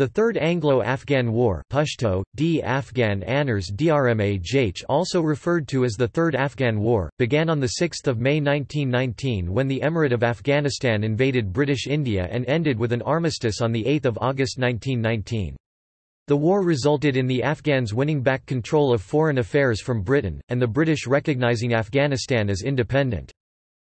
The Third Anglo-Afghan War Pashto, D. Afghan Anners Drmaj also referred to as the Third Afghan War, began on 6 May 1919 when the Emirate of Afghanistan invaded British India and ended with an armistice on 8 August 1919. The war resulted in the Afghans winning back control of foreign affairs from Britain, and the British recognising Afghanistan as independent.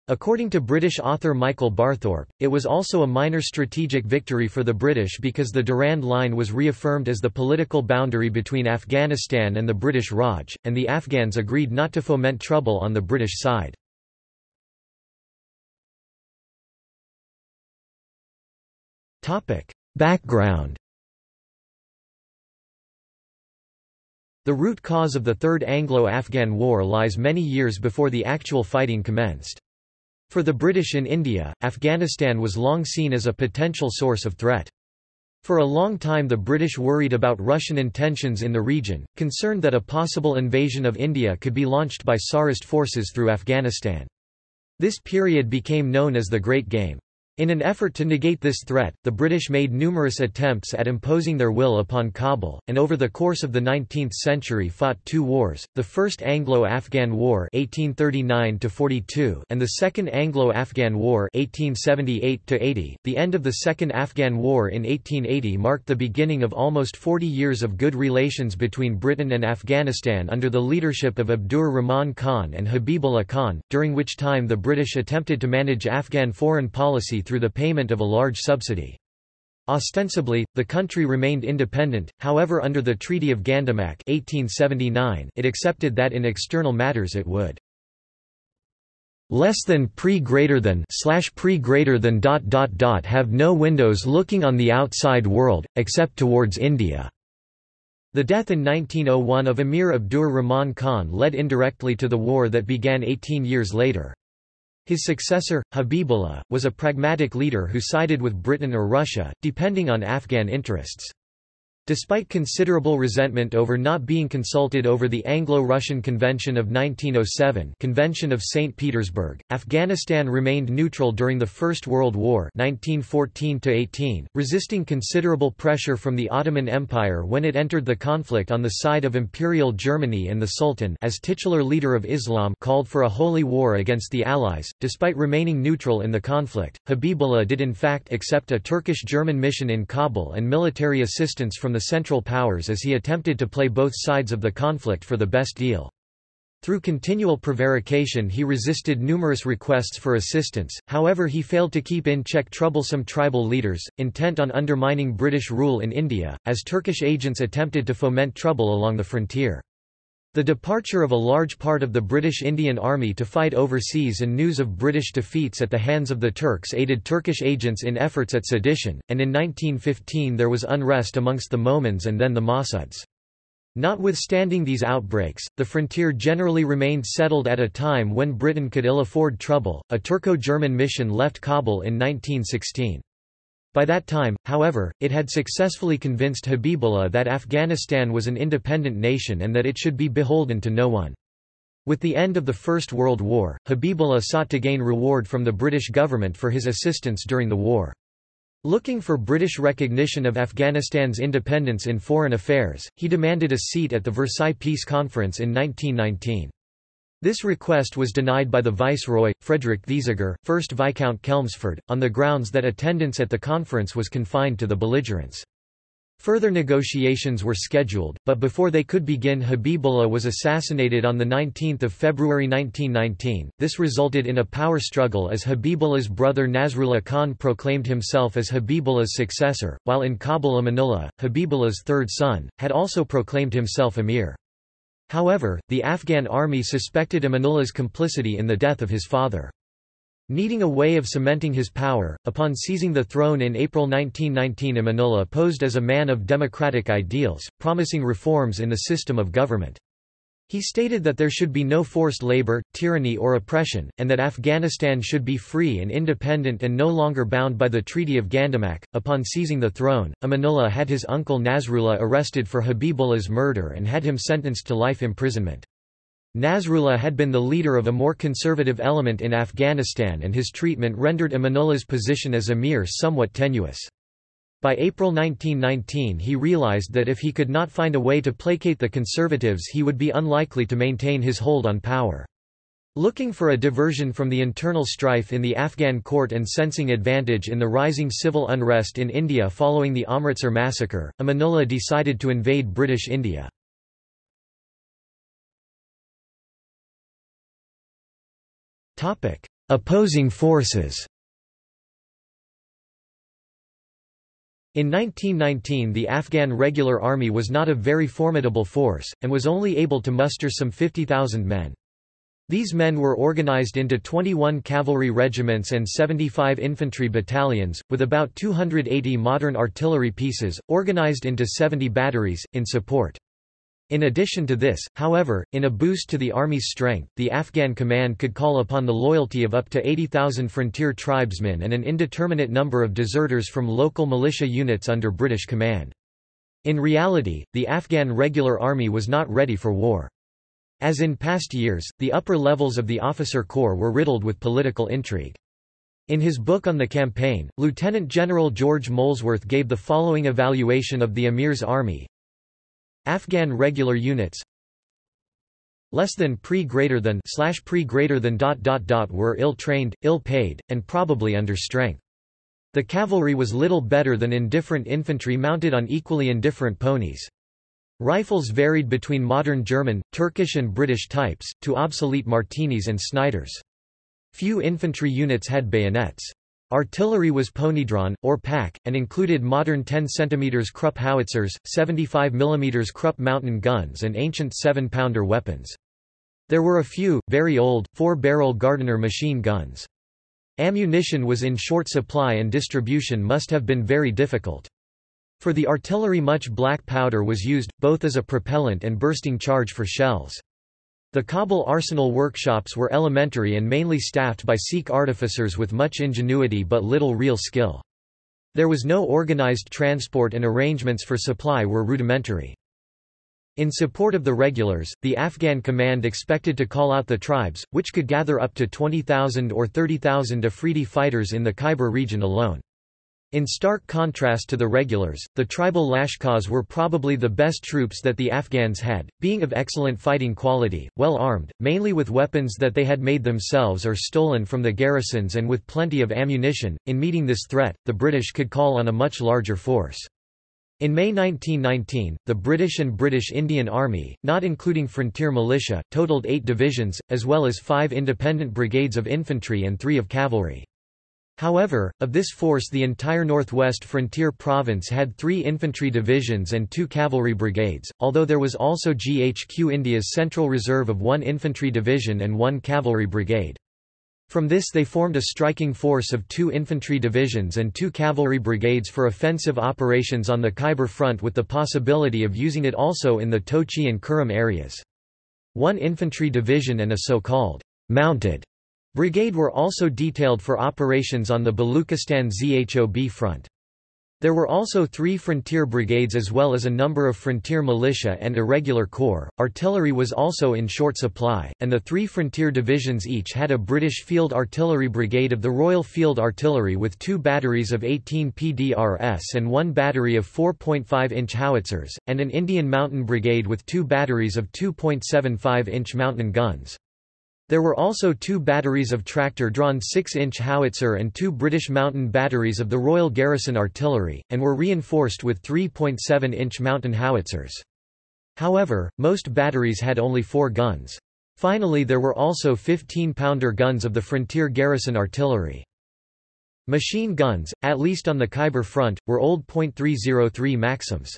According to British author Michael Barthorpe, it was also a minor strategic victory for the British because the Durand Line was reaffirmed as the political boundary between Afghanistan and the British Raj, and the Afghans agreed not to foment trouble on the British side. Background The root cause of the Third Anglo-Afghan War lies many years before the actual fighting commenced. For the British in India, Afghanistan was long seen as a potential source of threat. For a long time the British worried about Russian intentions in the region, concerned that a possible invasion of India could be launched by Tsarist forces through Afghanistan. This period became known as the Great Game. In an effort to negate this threat, the British made numerous attempts at imposing their will upon Kabul, and over the course of the 19th century fought two wars, the First Anglo-Afghan War 1839 and the Second Anglo-Afghan War 1878 The end of the Second Afghan War in 1880 marked the beginning of almost 40 years of good relations between Britain and Afghanistan under the leadership of Abdur Rahman Khan and Habibullah Khan, during which time the British attempted to manage Afghan foreign policy through the payment of a large subsidy. Ostensibly, the country remained independent, however under the Treaty of Gandamak 1879 it accepted that in external matters it would less than pre greater than slash pre greater than dot dot dot have no windows looking on the outside world, except towards India. The death in 1901 of Emir Abdur Rahman Khan led indirectly to the war that began 18 years later. His successor, Habibullah, was a pragmatic leader who sided with Britain or Russia, depending on Afghan interests. Despite considerable resentment over not being consulted over the Anglo-Russian Convention of 1907 Convention of St. Petersburg, Afghanistan remained neutral during the First World War 1914 resisting considerable pressure from the Ottoman Empire when it entered the conflict on the side of Imperial Germany and the Sultan as titular leader of Islam called for a holy war against the Allies. Despite remaining neutral in the conflict, Habibullah did in fact accept a Turkish-German mission in Kabul and military assistance from the Central Powers as he attempted to play both sides of the conflict for the best deal. Through continual prevarication he resisted numerous requests for assistance, however he failed to keep in check troublesome tribal leaders, intent on undermining British rule in India, as Turkish agents attempted to foment trouble along the frontier. The departure of a large part of the British Indian Army to fight overseas and news of British defeats at the hands of the Turks aided Turkish agents in efforts at sedition, and in 1915 there was unrest amongst the Mohmands and then the Mahsuds. Notwithstanding these outbreaks, the frontier generally remained settled at a time when Britain could ill afford trouble. A Turco German mission left Kabul in 1916. By that time, however, it had successfully convinced Habibullah that Afghanistan was an independent nation and that it should be beholden to no one. With the end of the First World War, Habibullah sought to gain reward from the British government for his assistance during the war. Looking for British recognition of Afghanistan's independence in foreign affairs, he demanded a seat at the Versailles Peace Conference in 1919. This request was denied by the Viceroy, Frederick Thesiger, 1st Viscount Chelmsford, on the grounds that attendance at the conference was confined to the belligerents. Further negotiations were scheduled, but before they could begin Habibullah was assassinated on 19 February 1919. This resulted in a power struggle as Habibullah's brother Nasrullah Khan proclaimed himself as Habibullah's successor, while in Kabul Amanullah, Habibullah's third son, had also proclaimed himself emir. However, the Afghan army suspected Amanullah's complicity in the death of his father. Needing a way of cementing his power, upon seizing the throne in April 1919 Amanullah posed as a man of democratic ideals, promising reforms in the system of government. He stated that there should be no forced labor, tyranny or oppression, and that Afghanistan should be free and independent and no longer bound by the Treaty of Gandamak. Upon seizing the throne, Amanullah had his uncle Nasrullah arrested for Habibullah's murder and had him sentenced to life imprisonment. Nasrullah had been the leader of a more conservative element in Afghanistan and his treatment rendered Amanullah's position as emir somewhat tenuous. By April 1919 he realized that if he could not find a way to placate the conservatives he would be unlikely to maintain his hold on power. Looking for a diversion from the internal strife in the Afghan court and sensing advantage in the rising civil unrest in India following the Amritsar massacre, Amanullah decided to invade British India. Opposing forces In 1919 the Afghan Regular Army was not a very formidable force, and was only able to muster some 50,000 men. These men were organized into 21 cavalry regiments and 75 infantry battalions, with about 280 modern artillery pieces, organized into 70 batteries, in support. In addition to this, however, in a boost to the army's strength, the Afghan command could call upon the loyalty of up to 80,000 frontier tribesmen and an indeterminate number of deserters from local militia units under British command. In reality, the Afghan regular army was not ready for war. As in past years, the upper levels of the officer corps were riddled with political intrigue. In his book on the campaign, Lieutenant General George Molesworth gave the following evaluation of the Emir's army. Afghan regular units less than pre greater than slash pre greater than dot dot dot were ill trained, ill paid, and probably under strength. The cavalry was little better than indifferent infantry mounted on equally indifferent ponies. Rifles varied between modern German, Turkish and British types, to obsolete Martinis and Sniders. Few infantry units had bayonets. Artillery was ponydrawn, or pack, and included modern 10 cm Krupp howitzers, 75 mm Krupp mountain guns and ancient 7-pounder weapons. There were a few, very old, four-barrel Gardner machine guns. Ammunition was in short supply and distribution must have been very difficult. For the artillery much black powder was used, both as a propellant and bursting charge for shells. The Kabul arsenal workshops were elementary and mainly staffed by Sikh artificers with much ingenuity but little real skill. There was no organized transport and arrangements for supply were rudimentary. In support of the regulars, the Afghan command expected to call out the tribes, which could gather up to 20,000 or 30,000 Afridi fighters in the Khyber region alone. In stark contrast to the regulars, the tribal Lashkars were probably the best troops that the Afghans had, being of excellent fighting quality, well armed, mainly with weapons that they had made themselves or stolen from the garrisons and with plenty of ammunition. In meeting this threat, the British could call on a much larger force. In May 1919, the British and British Indian Army, not including frontier militia, totaled eight divisions, as well as five independent brigades of infantry and three of cavalry. However, of this force the entire northwest frontier province had three infantry divisions and two cavalry brigades, although there was also GHQ India's central reserve of one infantry division and one cavalry brigade. From this they formed a striking force of two infantry divisions and two cavalry brigades for offensive operations on the Khyber front with the possibility of using it also in the Tochi and Kurram areas. One infantry division and a so-called mounted Brigade were also detailed for operations on the Baluchistan ZHOB front. There were also three frontier brigades as well as a number of frontier militia and irregular corps. Artillery was also in short supply, and the three frontier divisions each had a British Field Artillery Brigade of the Royal Field Artillery with two batteries of 18 PDRS and one battery of 4.5-inch howitzers, and an Indian Mountain Brigade with two batteries of 2.75-inch mountain guns. There were also two batteries of tractor-drawn 6-inch howitzer and two British mountain batteries of the Royal Garrison Artillery, and were reinforced with 3.7-inch mountain howitzers. However, most batteries had only four guns. Finally there were also 15-pounder guns of the Frontier Garrison Artillery. Machine guns, at least on the Khyber front, were old .303 Maxims.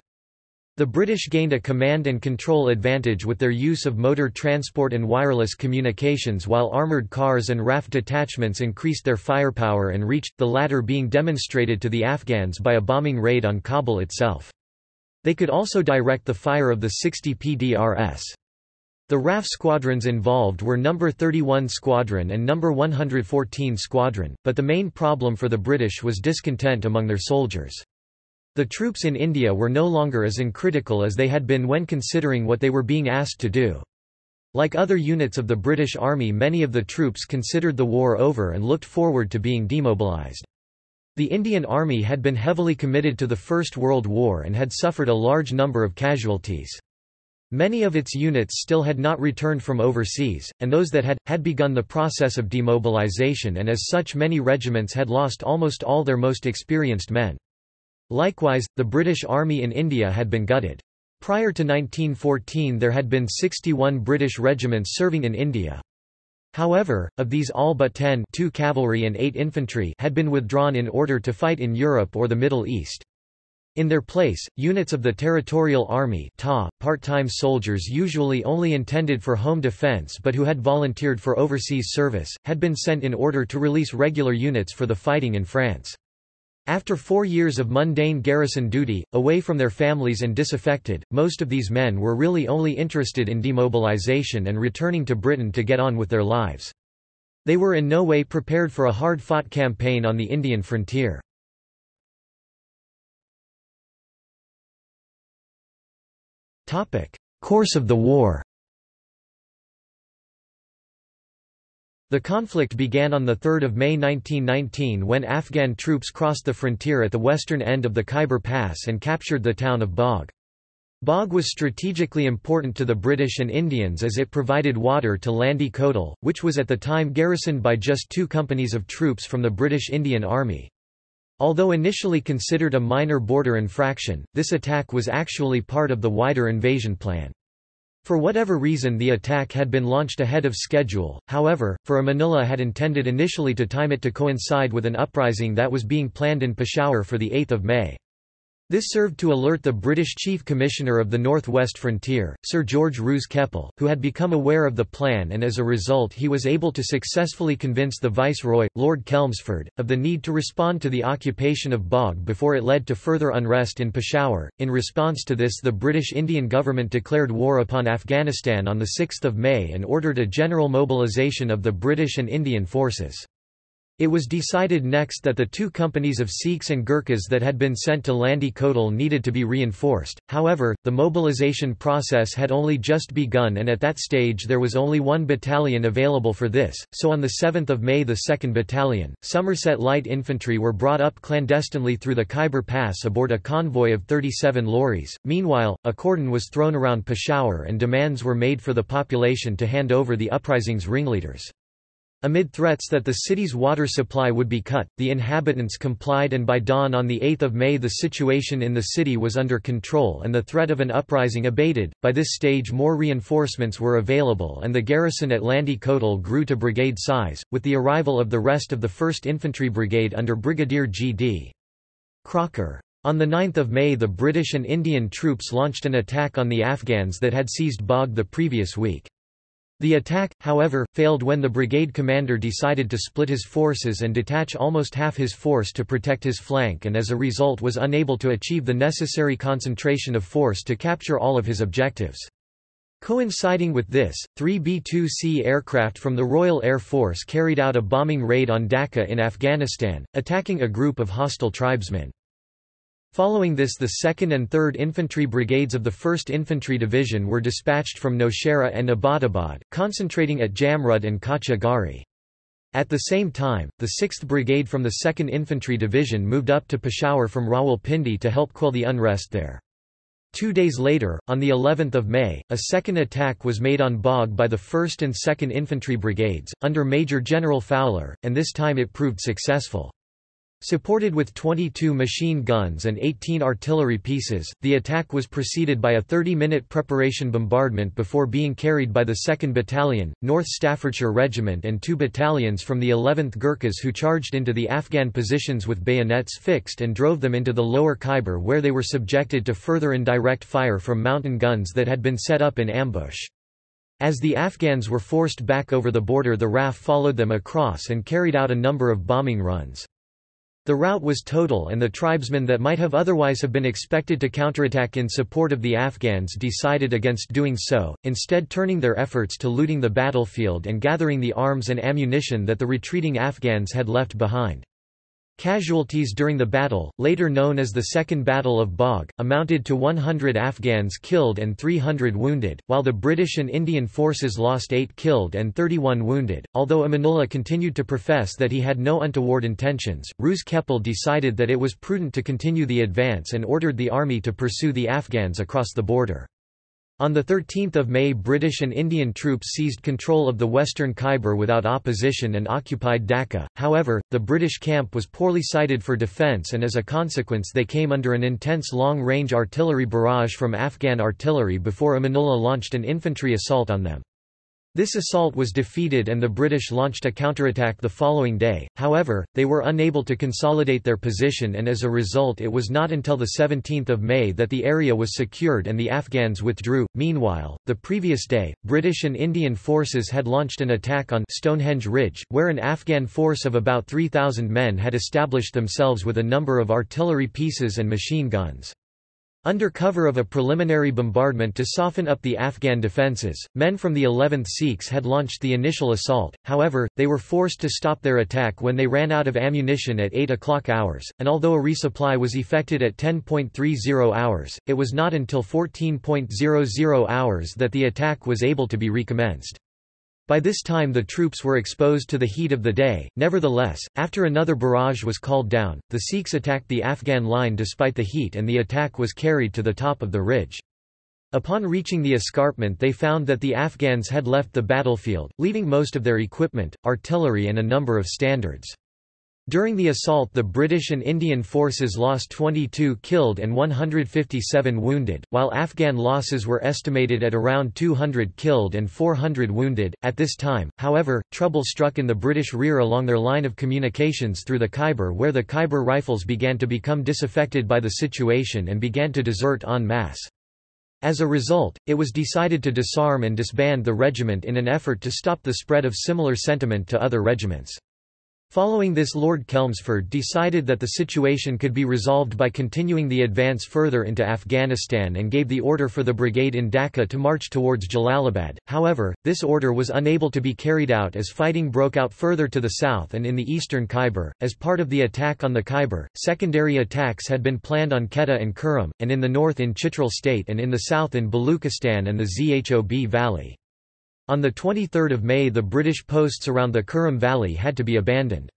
The British gained a command and control advantage with their use of motor transport and wireless communications while armoured cars and RAF detachments increased their firepower and reach, the latter being demonstrated to the Afghans by a bombing raid on Kabul itself. They could also direct the fire of the 60 PDRS. The RAF squadrons involved were No. 31 Squadron and No. 114 Squadron, but the main problem for the British was discontent among their soldiers. The troops in India were no longer as uncritical as they had been when considering what they were being asked to do. Like other units of the British Army many of the troops considered the war over and looked forward to being demobilised. The Indian Army had been heavily committed to the First World War and had suffered a large number of casualties. Many of its units still had not returned from overseas, and those that had, had begun the process of demobilization and as such many regiments had lost almost all their most experienced men. Likewise, the British Army in India had been gutted. Prior to 1914 there had been 61 British regiments serving in India. However, of these all but 10 two cavalry and 8 infantry had been withdrawn in order to fight in Europe or the Middle East. In their place, units of the Territorial Army part-time soldiers usually only intended for home defense but who had volunteered for overseas service, had been sent in order to release regular units for the fighting in France. After four years of mundane garrison duty, away from their families and disaffected, most of these men were really only interested in demobilization and returning to Britain to get on with their lives. They were in no way prepared for a hard-fought campaign on the Indian frontier. Course of the war The conflict began on 3 May 1919 when Afghan troops crossed the frontier at the western end of the Khyber Pass and captured the town of Bagh. Bagh was strategically important to the British and Indians as it provided water to Landi Kotal, which was at the time garrisoned by just two companies of troops from the British Indian Army. Although initially considered a minor border infraction, this attack was actually part of the wider invasion plan. For whatever reason the attack had been launched ahead of schedule, however, for Amanullah had intended initially to time it to coincide with an uprising that was being planned in Peshawar for 8 May. This served to alert the British Chief Commissioner of the North West Frontier, Sir George Roos Keppel, who had become aware of the plan and as a result he was able to successfully convince the Viceroy, Lord Chelmsford, of the need to respond to the occupation of Bagh before it led to further unrest in Peshawar. In response to this the British Indian government declared war upon Afghanistan on 6 May and ordered a general mobilisation of the British and Indian forces. It was decided next that the two companies of Sikhs and Gurkhas that had been sent to Landi Kotal needed to be reinforced, however, the mobilisation process had only just begun and at that stage there was only one battalion available for this, so on 7 May the 2nd Battalion, Somerset Light Infantry were brought up clandestinely through the Khyber Pass aboard a convoy of 37 lorries. Meanwhile, a cordon was thrown around Peshawar and demands were made for the population to hand over the uprising's ringleaders. Amid threats that the city's water supply would be cut, the inhabitants complied and by dawn on 8 May the situation in the city was under control and the threat of an uprising abated. By this stage more reinforcements were available and the garrison at Landi Kotal grew to brigade size, with the arrival of the rest of the 1st Infantry Brigade under Brigadier G.D. Crocker. On 9 May the British and Indian troops launched an attack on the Afghans that had seized Bagh the previous week. The attack, however, failed when the brigade commander decided to split his forces and detach almost half his force to protect his flank and as a result was unable to achieve the necessary concentration of force to capture all of his objectives. Coinciding with this, three B-2C aircraft from the Royal Air Force carried out a bombing raid on Dakka in Afghanistan, attacking a group of hostile tribesmen. Following this the 2nd and 3rd Infantry Brigades of the 1st Infantry Division were dispatched from Nowshera and Abbottabad, concentrating at Jamrud and Kacha Garhi. At the same time, the 6th Brigade from the 2nd Infantry Division moved up to Peshawar from Rawalpindi to help quell the unrest there. Two days later, on the 11th of May, a second attack was made on Bagh by the 1st and 2nd Infantry Brigades, under Major General Fowler, and this time it proved successful. Supported with 22 machine guns and 18 artillery pieces, the attack was preceded by a 30-minute preparation bombardment before being carried by the 2nd Battalion, North Staffordshire Regiment and two battalions from the 11th Gurkhas who charged into the Afghan positions with bayonets fixed and drove them into the lower Khyber where they were subjected to further indirect fire from mountain guns that had been set up in ambush. As the Afghans were forced back over the border the RAF followed them across and carried out a number of bombing runs. The rout was total and the tribesmen that might have otherwise have been expected to counterattack in support of the Afghans decided against doing so, instead turning their efforts to looting the battlefield and gathering the arms and ammunition that the retreating Afghans had left behind. Casualties during the battle, later known as the Second Battle of Bagh, amounted to 100 Afghans killed and 300 wounded, while the British and Indian forces lost 8 killed and 31 wounded. Although Amanullah continued to profess that he had no untoward intentions, Roos Keppel decided that it was prudent to continue the advance and ordered the army to pursue the Afghans across the border. On 13 May British and Indian troops seized control of the western Khyber without opposition and occupied Dakka, however, the British camp was poorly sited for defence and as a consequence they came under an intense long-range artillery barrage from Afghan artillery before Amanullah launched an infantry assault on them. This assault was defeated and the British launched a counterattack the following day, however, they were unable to consolidate their position and as a result it was not until 17 May that the area was secured and the Afghans withdrew. Meanwhile, the previous day, British and Indian forces had launched an attack on Stonehenge Ridge, where an Afghan force of about 3,000 men had established themselves with a number of artillery pieces and machine guns. Under cover of a preliminary bombardment to soften up the Afghan defences, men from the 11th Sikhs had launched the initial assault, however, they were forced to stop their attack when they ran out of ammunition at 8 o'clock hours, and although a resupply was effected at 10.30 hours, it was not until 14.00 hours that the attack was able to be recommenced. By this time the troops were exposed to the heat of the day, nevertheless, after another barrage was called down, the Sikhs attacked the Afghan line despite the heat and the attack was carried to the top of the ridge. Upon reaching the escarpment they found that the Afghans had left the battlefield, leaving most of their equipment, artillery and a number of standards. During the assault the British and Indian forces lost 22 killed and 157 wounded, while Afghan losses were estimated at around 200 killed and 400 wounded. At this time, however, trouble struck in the British rear along their line of communications through the Khyber where the Khyber rifles began to become disaffected by the situation and began to desert en masse. As a result, it was decided to disarm and disband the regiment in an effort to stop the spread of similar sentiment to other regiments. Following this Lord Chelmsford decided that the situation could be resolved by continuing the advance further into Afghanistan and gave the order for the brigade in Dakka to march towards Jalalabad, however, this order was unable to be carried out as fighting broke out further to the south and in the eastern Khyber. As part of the attack on the Khyber, secondary attacks had been planned on Quetta and Kurram, and in the north in Chitral state and in the south in Baluchistan and the Zhob valley. On 23 May the British posts around the Kurram Valley had to be abandoned.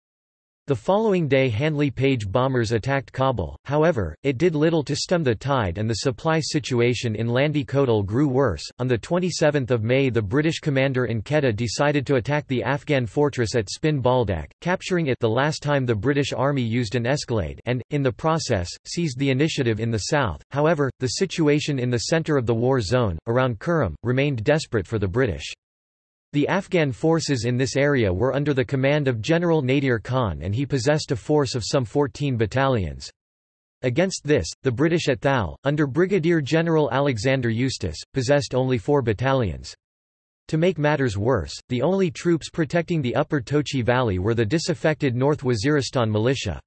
The following day Handley Page bombers attacked Kabul, however, it did little to stem the tide and the supply situation in Landi Kotal grew worse. On 27 May the British commander in Quetta decided to attack the Afghan fortress at Spin Baldak, capturing it the last time the British army used an escalade and, in the process, seized the initiative in the south. However, the situation in the centre of the war zone, around Kurram, remained desperate for the British. The Afghan forces in this area were under the command of General Nadir Khan and he possessed a force of some 14 battalions. Against this, the British at Thal, under Brigadier General Alexander Eustace, possessed only four battalions. To make matters worse, the only troops protecting the upper Tochi Valley were the disaffected North Waziristan militia.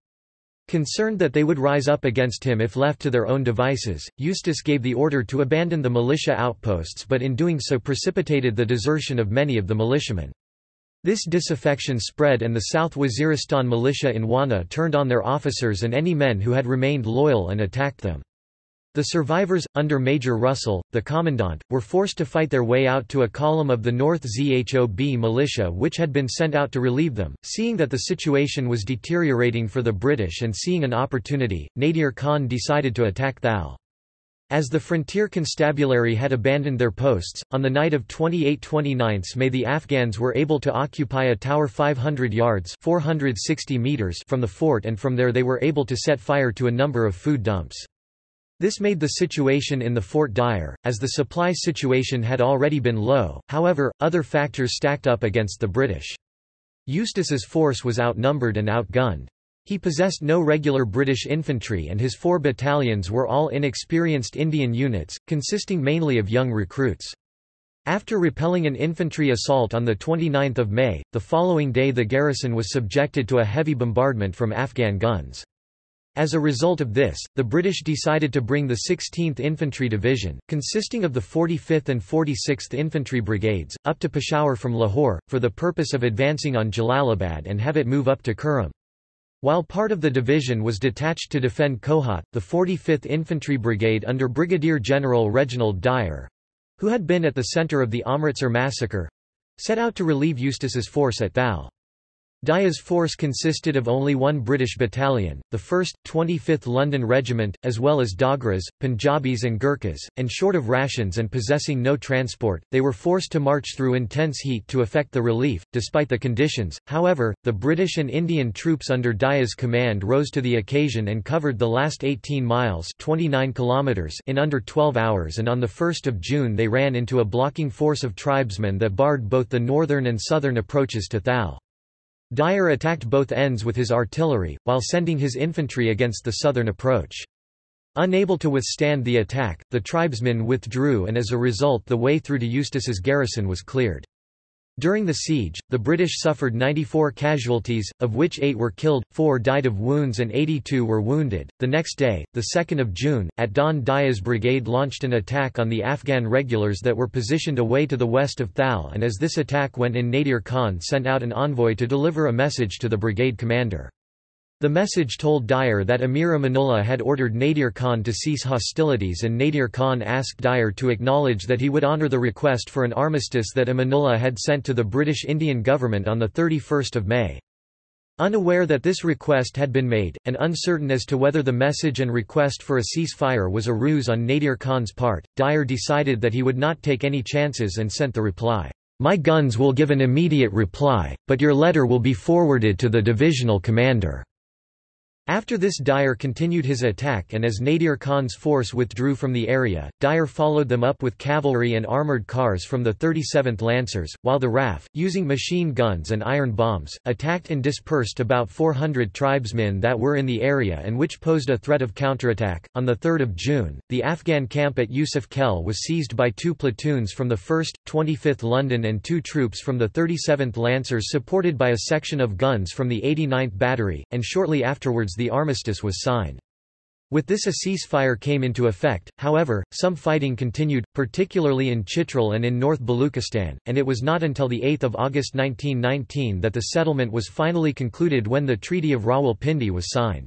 Concerned that they would rise up against him if left to their own devices, Eustace gave the order to abandon the militia outposts but in doing so precipitated the desertion of many of the militiamen. This disaffection spread and the South Waziristan militia in Wana turned on their officers and any men who had remained loyal and attacked them. The survivors, under Major Russell, the commandant, were forced to fight their way out to a column of the North Zhob militia which had been sent out to relieve them. Seeing that the situation was deteriorating for the British and seeing an opportunity, Nadir Khan decided to attack Thal. As the frontier constabulary had abandoned their posts, on the night of 28–29 May the Afghans were able to occupy a tower 500 yards 460 meters from the fort and from there they were able to set fire to a number of food dumps. This made the situation in the fort dire, as the supply situation had already been low, however, other factors stacked up against the British. Eustace's force was outnumbered and outgunned. He possessed no regular British infantry and his four battalions were all inexperienced Indian units, consisting mainly of young recruits. After repelling an infantry assault on 29 May, the following day the garrison was subjected to a heavy bombardment from Afghan guns. As a result of this, the British decided to bring the 16th Infantry Division, consisting of the 45th and 46th Infantry Brigades, up to Peshawar from Lahore, for the purpose of advancing on Jalalabad and have it move up to Kurram. While part of the division was detached to defend Kohat, the 45th Infantry Brigade under Brigadier General Reginald Dyer—who had been at the center of the Amritsar massacre—set out to relieve Eustace's force at Thal. Dyer's force consisted of only one British battalion, the 1st, 25th London Regiment, as well as Dogras, Punjabis and Gurkhas, and short of rations and possessing no transport, they were forced to march through intense heat to effect the relief. Despite the conditions, however, the British and Indian troops under Dyer's command rose to the occasion and covered the last 18 miles 29 kilometers in under 12 hours and on 1 June they ran into a blocking force of tribesmen that barred both the northern and southern approaches to Thal. Dyer attacked both ends with his artillery, while sending his infantry against the southern approach. Unable to withstand the attack, the tribesmen withdrew and as a result the way through to Eustace's garrison was cleared. During the siege, the British suffered 94 casualties, of which 8 were killed, 4 died of wounds and 82 were wounded. The next day, the 2nd of June, at dawn Dyer's brigade launched an attack on the Afghan regulars that were positioned away to the west of Thal and as this attack went in Nadir Khan sent out an envoy to deliver a message to the brigade commander. The message told Dyer that Amir Amanullah had ordered Nadir Khan to cease hostilities and Nadir Khan asked Dyer to acknowledge that he would honour the request for an armistice that Amanullah had sent to the British Indian government on 31 May. Unaware that this request had been made, and uncertain as to whether the message and request for a ceasefire was a ruse on Nadir Khan's part, Dyer decided that he would not take any chances and sent the reply, "'My guns will give an immediate reply, but your letter will be forwarded to the divisional commander.' After this Dyer continued his attack and as Nadir Khan's force withdrew from the area, Dyer followed them up with cavalry and armoured cars from the 37th Lancers, while the RAF, using machine guns and iron bombs, attacked and dispersed about 400 tribesmen that were in the area and which posed a threat of counterattack. On 3 June, the Afghan camp at Yusuf Khel was seized by two platoons from the 1st, 25th London and two troops from the 37th Lancers supported by a section of guns from the 89th Battery, and shortly afterwards the armistice was signed. With this a ceasefire came into effect, however, some fighting continued, particularly in Chitral and in North Baluchistan, and it was not until 8 August 1919 that the settlement was finally concluded when the Treaty of Rawalpindi was signed.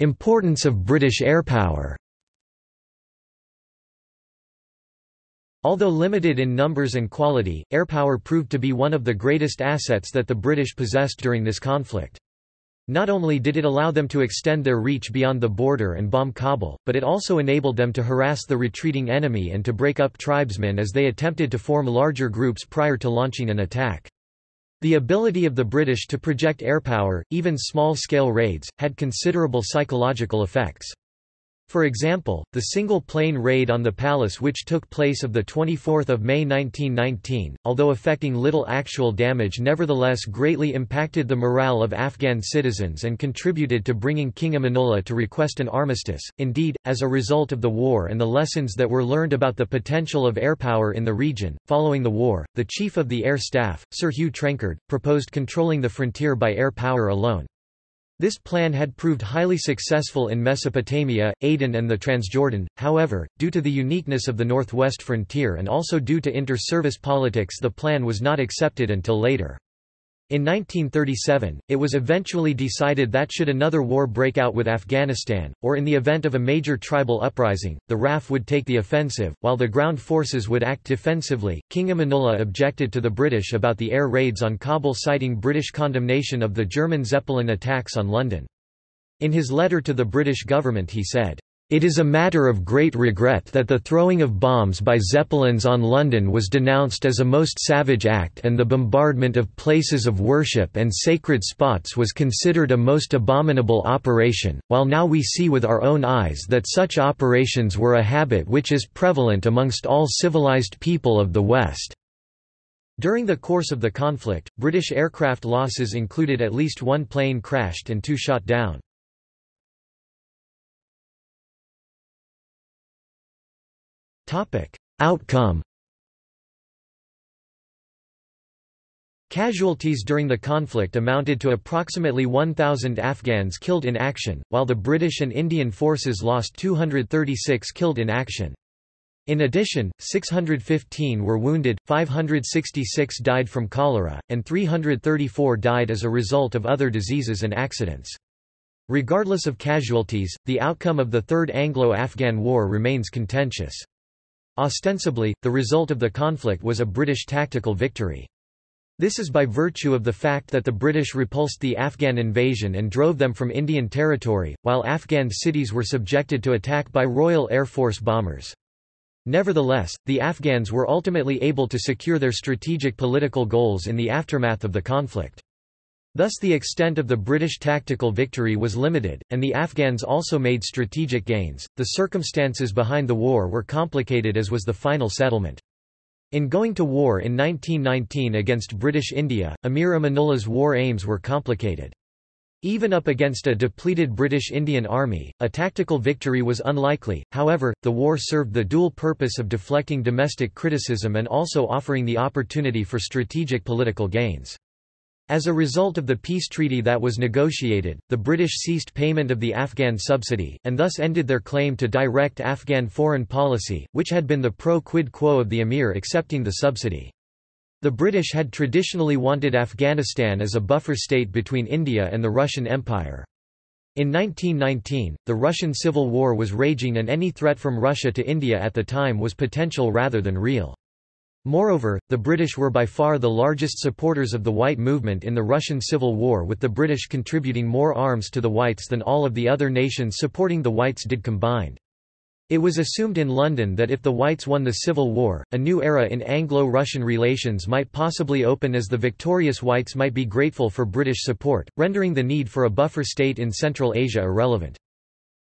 Importance of British airpower Although limited in numbers and quality, airpower proved to be one of the greatest assets that the British possessed during this conflict. Not only did it allow them to extend their reach beyond the border and bomb Kabul, but it also enabled them to harass the retreating enemy and to break up tribesmen as they attempted to form larger groups prior to launching an attack. The ability of the British to project airpower, even small-scale raids, had considerable psychological effects. For example, the single-plane raid on the palace which took place of 24 May 1919, although affecting little actual damage nevertheless greatly impacted the morale of Afghan citizens and contributed to bringing King Amanullah to request an armistice. Indeed, as a result of the war and the lessons that were learned about the potential of air power in the region, following the war, the Chief of the Air Staff, Sir Hugh Trenchard, proposed controlling the frontier by air power alone. This plan had proved highly successful in Mesopotamia, Aden and the Transjordan, however, due to the uniqueness of the northwest frontier and also due to inter-service politics the plan was not accepted until later. In 1937, it was eventually decided that should another war break out with Afghanistan, or in the event of a major tribal uprising, the RAF would take the offensive, while the ground forces would act defensively. King Amanullah objected to the British about the air raids on Kabul citing British condemnation of the German Zeppelin attacks on London. In his letter to the British government he said, it is a matter of great regret that the throwing of bombs by Zeppelins on London was denounced as a most savage act and the bombardment of places of worship and sacred spots was considered a most abominable operation, while now we see with our own eyes that such operations were a habit which is prevalent amongst all civilized people of the West. During the course of the conflict, British aircraft losses included at least one plane crashed and two shot down. Outcome Casualties during the conflict amounted to approximately 1,000 Afghans killed in action, while the British and Indian forces lost 236 killed in action. In addition, 615 were wounded, 566 died from cholera, and 334 died as a result of other diseases and accidents. Regardless of casualties, the outcome of the Third Anglo-Afghan War remains contentious. Ostensibly, the result of the conflict was a British tactical victory. This is by virtue of the fact that the British repulsed the Afghan invasion and drove them from Indian territory, while Afghan cities were subjected to attack by Royal Air Force bombers. Nevertheless, the Afghans were ultimately able to secure their strategic political goals in the aftermath of the conflict. Thus the extent of the British tactical victory was limited, and the Afghans also made strategic gains. The circumstances behind the war were complicated as was the final settlement. In going to war in 1919 against British India, Amir Amanullah's war aims were complicated. Even up against a depleted British Indian Army, a tactical victory was unlikely, however, the war served the dual purpose of deflecting domestic criticism and also offering the opportunity for strategic political gains. As a result of the peace treaty that was negotiated, the British ceased payment of the Afghan subsidy, and thus ended their claim to direct Afghan foreign policy, which had been the pro quid quo of the emir accepting the subsidy. The British had traditionally wanted Afghanistan as a buffer state between India and the Russian Empire. In 1919, the Russian Civil War was raging and any threat from Russia to India at the time was potential rather than real. Moreover, the British were by far the largest supporters of the White movement in the Russian Civil War with the British contributing more arms to the Whites than all of the other nations supporting the Whites did combined. It was assumed in London that if the Whites won the Civil War, a new era in Anglo-Russian relations might possibly open as the victorious Whites might be grateful for British support, rendering the need for a buffer state in Central Asia irrelevant.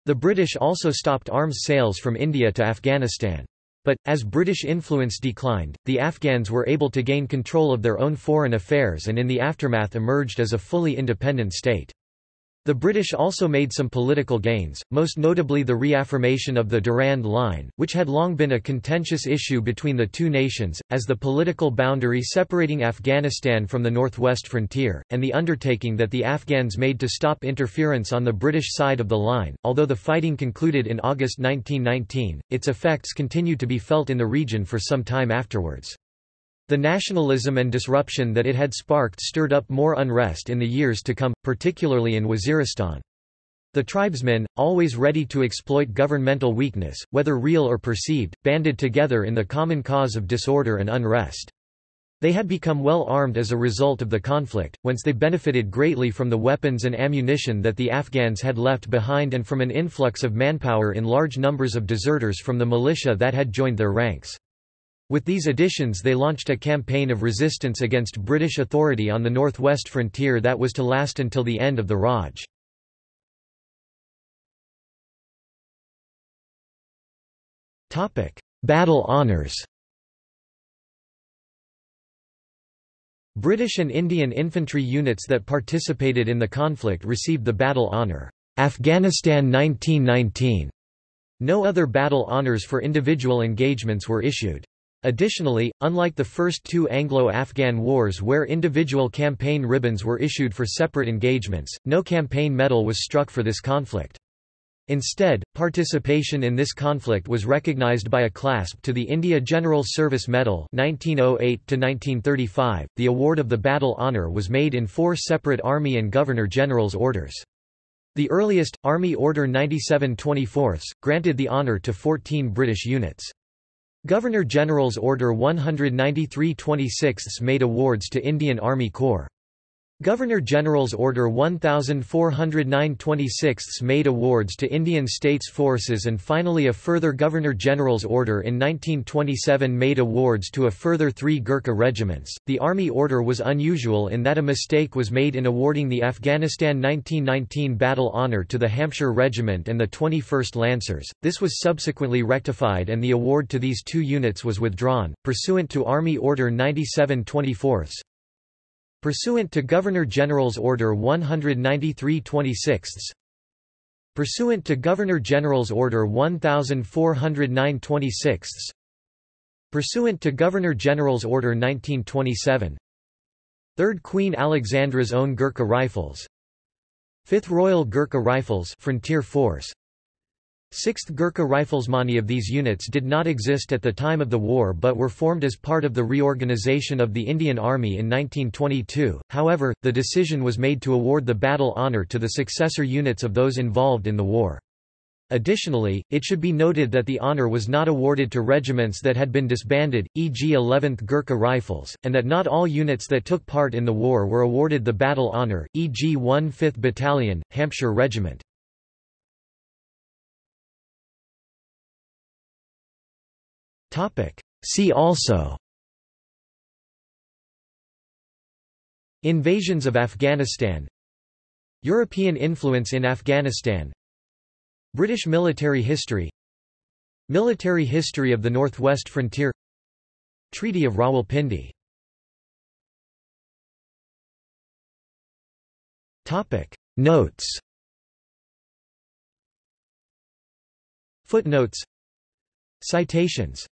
The British also stopped arms sales from India to Afghanistan. But, as British influence declined, the Afghans were able to gain control of their own foreign affairs and in the aftermath emerged as a fully independent state. The British also made some political gains, most notably the reaffirmation of the Durand Line, which had long been a contentious issue between the two nations, as the political boundary separating Afghanistan from the northwest frontier, and the undertaking that the Afghans made to stop interference on the British side of the line. Although the fighting concluded in August 1919, its effects continued to be felt in the region for some time afterwards. The nationalism and disruption that it had sparked stirred up more unrest in the years to come, particularly in Waziristan. The tribesmen, always ready to exploit governmental weakness, whether real or perceived, banded together in the common cause of disorder and unrest. They had become well armed as a result of the conflict, whence they benefited greatly from the weapons and ammunition that the Afghans had left behind and from an influx of manpower in large numbers of deserters from the militia that had joined their ranks. With these additions they launched a campaign of resistance against British authority on the northwest frontier that was to last until the end of the Raj. Battle honours British and Indian infantry units that participated in the conflict received the Battle Honour, Afghanistan 1919. No other battle honours for individual engagements were issued. Additionally, unlike the first two Anglo-Afghan wars where individual campaign ribbons were issued for separate engagements, no campaign medal was struck for this conflict. Instead, participation in this conflict was recognized by a clasp to the India General Service Medal 1908 The award of the Battle Honour was made in four separate Army and Governor-General's orders. The earliest, Army Order 97 24 granted the honour to 14 British units. Governor-General's Order 193 26 made awards to Indian Army Corps. Governor-General's Order 1409 26 made awards to Indian States Forces and finally a further Governor-General's Order in 1927 made awards to a further three Gurkha regiments. The Army Order was unusual in that a mistake was made in awarding the Afghanistan 1919 Battle Honour to the Hampshire Regiment and the 21st Lancers. This was subsequently rectified and the award to these two units was withdrawn, pursuant to Army Order 97 24 Pursuant to Governor-General's Order 193 26 Pursuant to Governor-General's Order 1409 26 Pursuant to Governor-General's Order 1927 3rd Queen Alexandra's Own Gurkha Rifles. 5th Royal Gurkha Rifles Frontier Force 6th Gurkha Rifles. Many of these units did not exist at the time of the war but were formed as part of the reorganisation of the Indian Army in 1922, however, the decision was made to award the battle honour to the successor units of those involved in the war. Additionally, it should be noted that the honour was not awarded to regiments that had been disbanded, e.g. 11th Gurkha Rifles, and that not all units that took part in the war were awarded the battle honour, e.g. 1 5th Battalion, Hampshire Regiment. See also. Invasions of Afghanistan. European influence in Afghanistan. British military history. Military history of the Northwest Frontier. Treaty of Rawalpindi. Notes. Footnotes. Citations